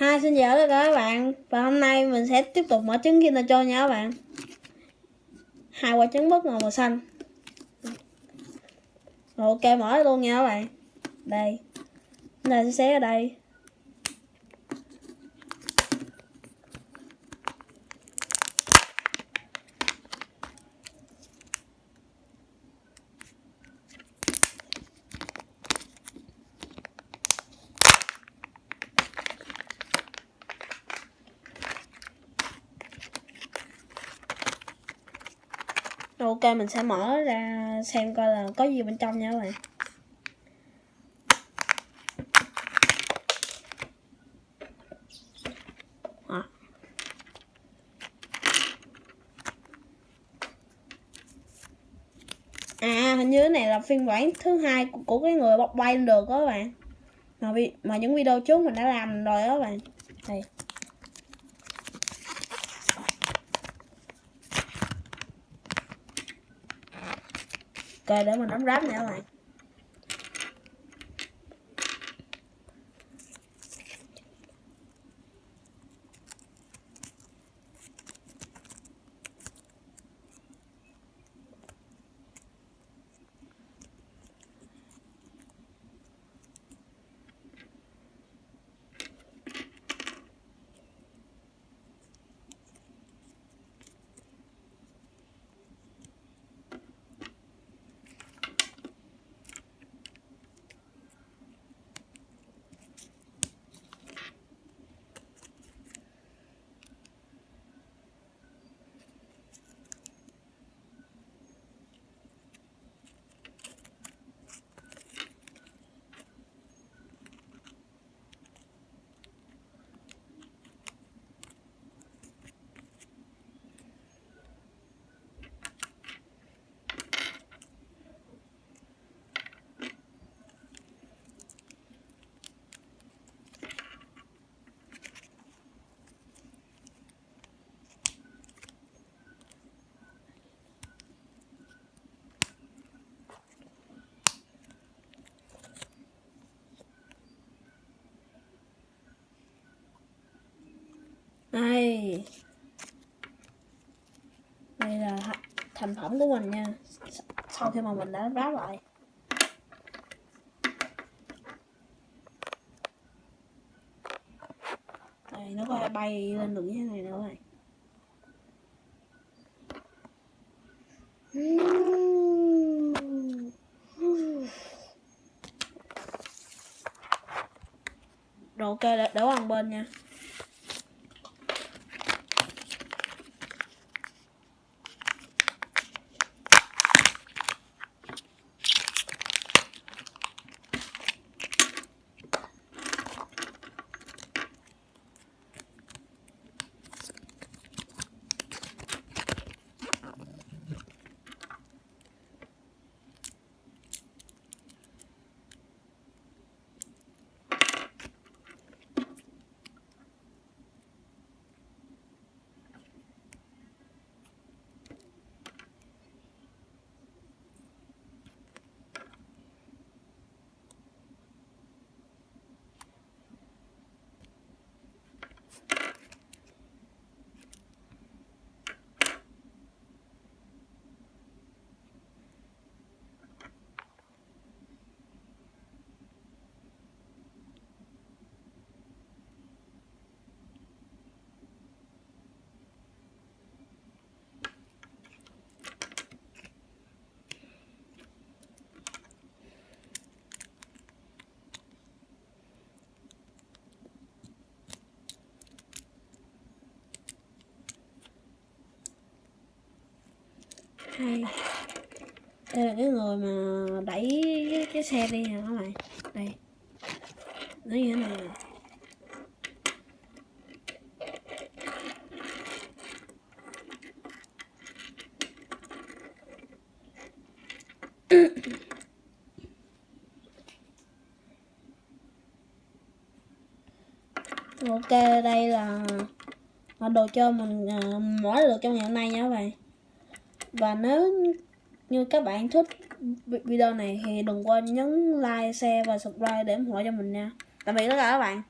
hai, xin chào tất cả các bạn. Và hôm nay mình sẽ tiếp tục mở trứng Kinder Joy nha các bạn. Hai quả trứng bất ngờ màu xanh. Rồi ok, mở luôn nha các bạn. Đây. Chúng ta sẽ xé ở đây. Ok mình sẽ mở ra xem coi là có gì bên trong nha các bạn. À hình như này là phiên bản thứ hai của, của cái người bọc bay được đó các bạn. Mà, mà những video trước mình đã làm rồi đó các bạn. Đây. Ok để mình đóng ráp nha các bạn. Đây là thành phẩm của mình nha. Sau khi mà mình đã ráp lại. Đây nó có bay lên được như thế này nữa này. Rồi ok để, để qua bên nha. Hai đây là cái người mà đẩy cái, cái xe đi nha các bạn? Đây. Nó như thế này nè? Ok đây là đồ chơi mình à, uh, mỗi được trong ngày hôm nay nha các bạn và nếu như các bạn thích video này thì đừng quên nhấn like, share và subscribe để ủng hộ cho mình nha. Tạm biệt tất cả các bạn.